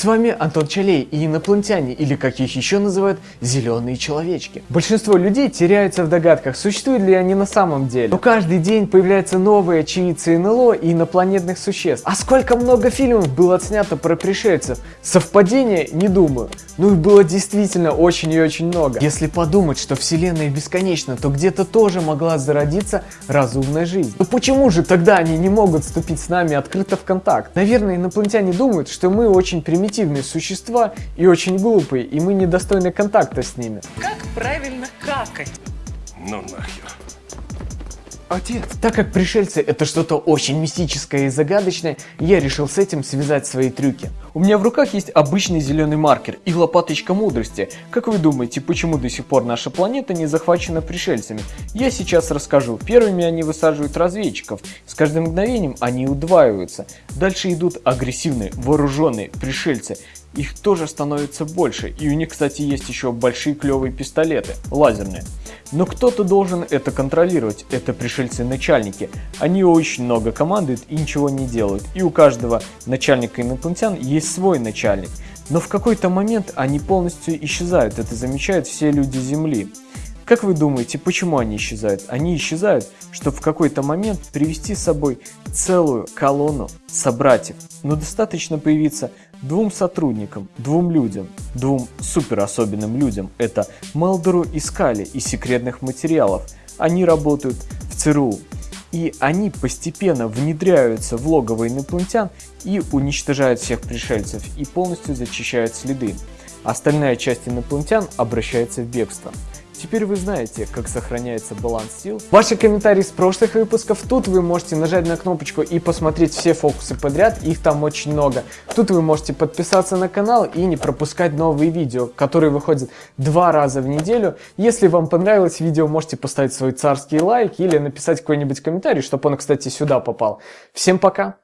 С вами Антон Чалей и инопланетяне, или как их еще называют, зеленые человечки. Большинство людей теряются в догадках, существуют ли они на самом деле. Но каждый день появляются новые очевидцы НЛО и инопланетных существ. А сколько много фильмов было отснято про пришельцев? Совпадение? Не думаю. Ну их было действительно очень и очень много. Если подумать, что Вселенная бесконечна, то где-то тоже могла зародиться разумная жизнь. Но почему же тогда они не могут вступить с нами открыто в контакт? Наверное, инопланетяне думают, что мы очень примитивные существа и очень глупые, и мы недостойны контакта с ними. Как правильно какать? Ну нахер. Отец. Так как пришельцы это что-то очень мистическое и загадочное, я решил с этим связать свои трюки. У меня в руках есть обычный зеленый маркер и лопаточка мудрости. Как вы думаете, почему до сих пор наша планета не захвачена пришельцами? Я сейчас расскажу. Первыми они высаживают разведчиков. С каждым мгновением они удваиваются. Дальше идут агрессивные, вооруженные пришельцы. Их тоже становится больше. И у них, кстати, есть еще большие клевые пистолеты, лазерные. Но кто-то должен это контролировать, это пришельцы-начальники. Они очень много командуют и ничего не делают. И у каждого начальника инопланетян есть свой начальник. Но в какой-то момент они полностью исчезают, это замечают все люди Земли. Как вы думаете, почему они исчезают? Они исчезают, чтобы в какой-то момент привести с собой целую колонну собратьев. Но достаточно появиться двум сотрудникам, двум людям, двум супер особенным людям. Это Мелдеру и Скали из секретных материалов. Они работают в ЦРУ. И они постепенно внедряются в логово инопланетян и уничтожают всех пришельцев и полностью зачищают следы. Остальная часть инопланетян обращается в бегство. Теперь вы знаете, как сохраняется баланс сил. Ваши комментарии с прошлых выпусков. Тут вы можете нажать на кнопочку и посмотреть все фокусы подряд. Их там очень много. Тут вы можете подписаться на канал и не пропускать новые видео, которые выходят два раза в неделю. Если вам понравилось видео, можете поставить свой царский лайк или написать какой-нибудь комментарий, чтобы он, кстати, сюда попал. Всем пока!